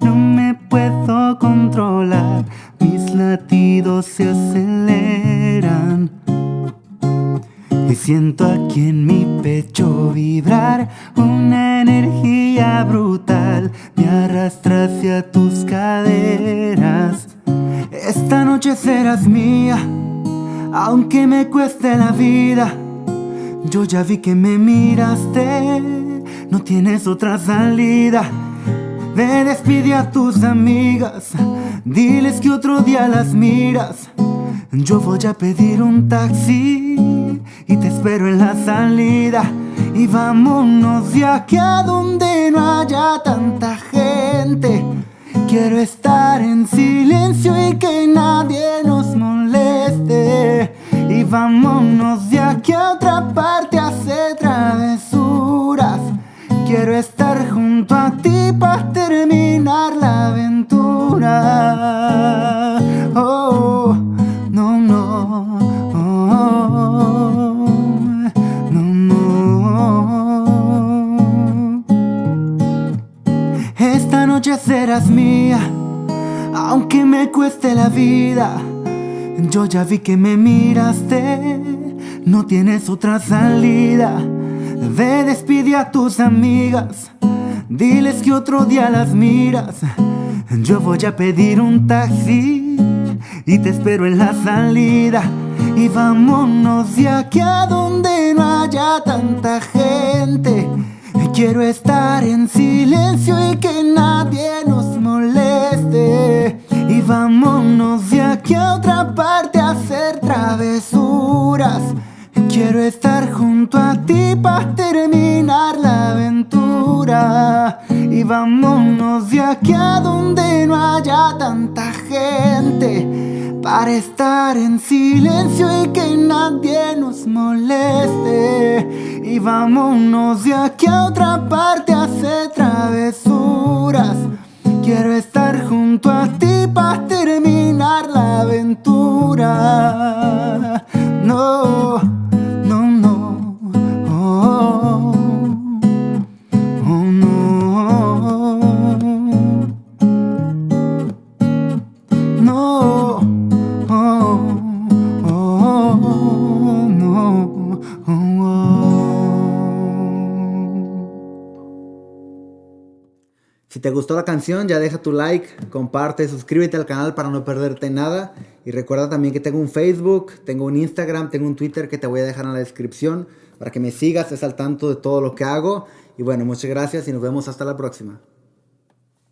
no me puedo controlar, mis latidos se aceleran. Y siento aquí en mi pecho vibrar una energía brutal, me arrastra hacia tus caderas. Esta noche serás mía, aunque me cueste la vida. Yo ya vi que me miraste, no tienes otra salida. Ve, despide a tus amigas, diles que otro día las miras. Yo voy a pedir un taxi y te espero en la salida. Y vámonos de aquí a donde no haya tanta gente. Quiero estar en silencio y que nadie nos moleste. Y vámonos de aquí a otra parte a hacer. Quiero estar junto a ti para terminar la aventura. Oh, no, no. Oh, no, no. Esta noche serás mía, aunque me cueste la vida. Yo ya vi que me miraste, no tienes otra salida. Ve, despide a tus amigas, diles que otro día las miras. Yo voy a pedir un taxi y te espero en la salida. Y vámonos de aquí a donde no haya tanta gente. Quiero estar en silencio y que nadie nos moleste. Y vámonos de aquí a otra parte a hacer travesuras. Quiero estar junto a ti para terminar la aventura. Y vámonos de aquí a donde no haya tanta gente. Para estar en silencio y que nadie nos moleste. Y vámonos de aquí a otra parte a hacer travesuras. Quiero estar junto a ti para terminar la aventura. Si te gustó la canción, ya deja tu like, comparte, suscríbete al canal para no perderte nada. Y recuerda también que tengo un Facebook, tengo un Instagram, tengo un Twitter que te voy a dejar en la descripción para que me sigas, estés al tanto de todo lo que hago. Y bueno, muchas gracias y nos vemos hasta la próxima.